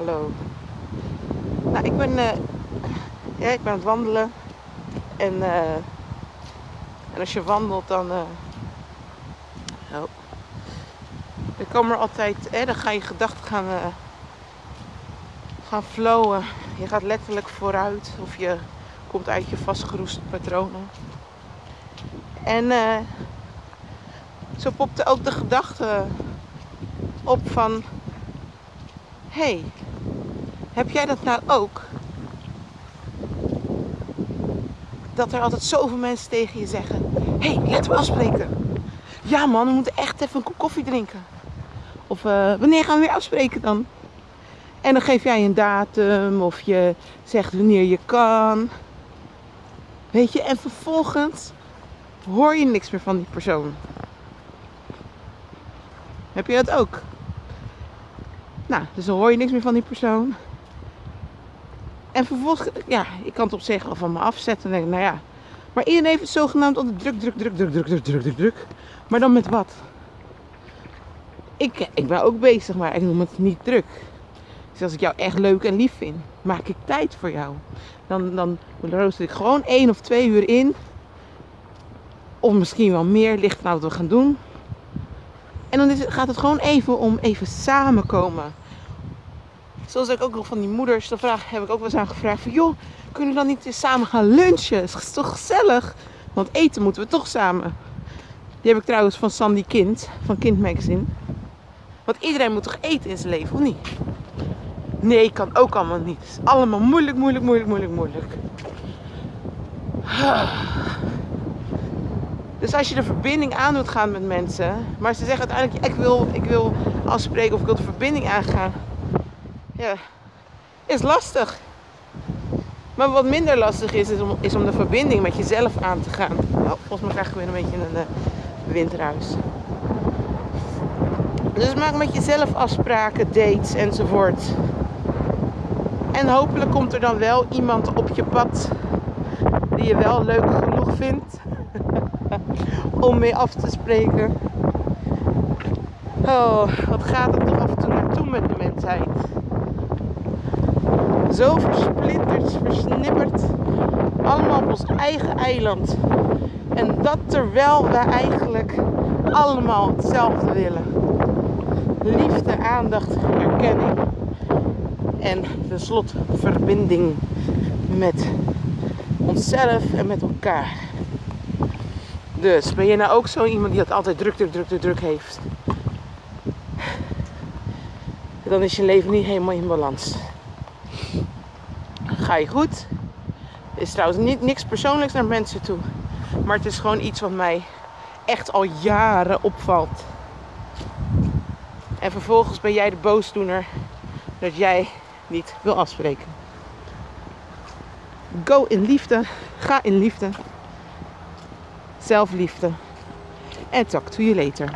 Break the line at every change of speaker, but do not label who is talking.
Hallo. Nou, ik ben, eh, ja, ik ben aan het wandelen. En, eh, en als je wandelt, dan. eh oh. Dan komen er altijd. Hè, dan gaan je gedachten gaan, gaan flowen. Je gaat letterlijk vooruit. Of je komt uit je vastgeroeste patronen. En zo popte ook de gedachte op van... Hé, hey, heb jij dat nou ook? Dat er altijd zoveel mensen tegen je zeggen... Hé, hey, laten we afspreken. Ja man, we moeten echt even een kop koffie drinken. Of eh, wanneer gaan we weer afspreken dan? En dan geef jij een datum of je zegt wanneer je kan. Weet je, en vervolgens hoor je niks meer van die persoon. Heb je dat ook? Nou, dus dan hoor je niks meer van die persoon. En vervolgens, ja, ik kan het op zich al van me afzetten. En nou ja. Maar iedereen heeft het zogenaamd onder druk, druk, druk, druk, druk, druk, druk, druk, druk. Maar dan met wat? Ik, ik ben ook bezig, maar ik noem het niet druk. Dus als ik jou echt leuk en lief vind, maak ik tijd voor jou. Dan, dan rooster ik gewoon één of twee uur in. Of misschien wel meer, ligt aan wat we gaan doen. En dan is gaat het gewoon even om even samenkomen. Zoals ik ook nog van die moeders, dan vraag, heb ik ook wel eens aan gevraagd van... joh, kunnen we dan niet eens samen gaan lunchen? Het is toch gezellig? Want eten moeten we toch samen. Die heb ik trouwens van Sandy Kind, van Kind Magazine. Want iedereen moet toch eten in zijn leven, of niet? Nee, kan ook allemaal niet. Het is allemaal moeilijk, moeilijk, moeilijk, moeilijk, moeilijk. Dus als je de verbinding aan doet gaan met mensen, maar ze zeggen uiteindelijk, ik wil, ik wil afspreken of ik wil de verbinding aangaan. Ja, is lastig. Maar wat minder lastig is, is om, is om de verbinding met jezelf aan te gaan. Oh, volgens mij krijg ik weer een beetje een uh, windruis. Dus maak met jezelf afspraken, dates enzovoort. En hopelijk komt er dan wel iemand op je pad die je wel leuk genoeg vindt om mee af te spreken. Oh, wat gaat het toch af en toe naartoe met de mensheid? Zo versplinterd, versnipperd, allemaal op ons eigen eiland. En dat terwijl we eigenlijk allemaal hetzelfde willen. Liefde, aandacht, erkenning en tenslotte verbinding met onszelf en met elkaar. Dus ben je nou ook zo iemand die dat altijd druk, druk, druk, druk, druk heeft? Dan is je leven niet helemaal in balans. Ga je goed? Is trouwens niet, niks persoonlijks naar mensen toe. Maar het is gewoon iets wat mij echt al jaren opvalt. En vervolgens ben jij de boosdoener dat jij niet wil afspreken. Go in liefde. Ga in liefde. Zelfliefde. En talk to you later.